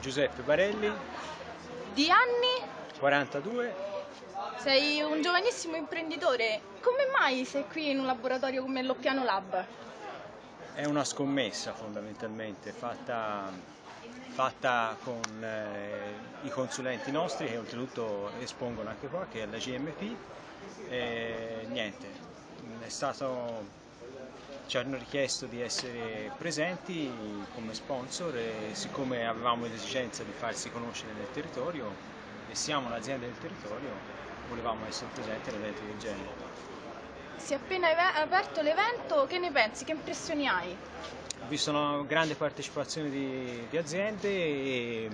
Giuseppe Barelli, Di anni 42. sei un giovanissimo imprenditore. Come mai sei qui in un laboratorio come l'Oppiano Lab? È una scommessa fondamentalmente fatta, fatta con eh, i consulenti nostri che oltretutto espongono anche qua, che è la GMP. E niente, è stato ci hanno richiesto di essere presenti come sponsor e siccome avevamo l'esigenza di farsi conoscere nel territorio e siamo un'azienda del territorio, volevamo essere presenti ad eventi del genere. Si è appena aperto l'evento, che ne pensi? Che impressioni hai? Ho visto una grande partecipazione di, di aziende e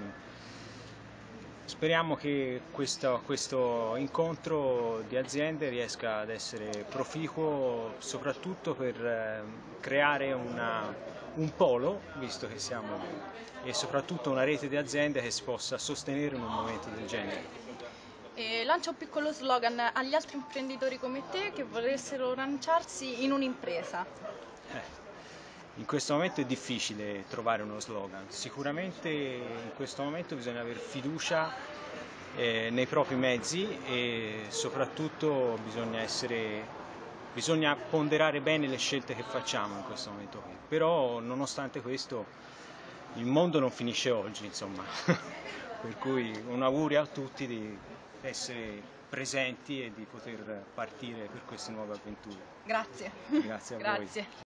speriamo che questo, questo incontro di aziende riesca ad essere proficuo soprattutto per eh, creare una- un polo, visto che siamo e soprattutto una rete di aziende che si possa sostenere in un momento del genere. E lancia un piccolo slogan agli altri imprenditori come te che volessero lanciarsi in un'impresa. Eh, In questo momento è difficile trovare uno slogan, sicuramente in questo momento bisogna avere fiducia eh, nei propri mezzi e soprattutto bisogna, essere, bisogna ponderare bene le scelte che facciamo in questo momento qui. Però nonostante questo il mondo non finisce oggi, insomma, per cui un augurio a tutti di essere presenti e di poter partire per queste nuove avventure. Grazie. Grazie a voi. Grazie.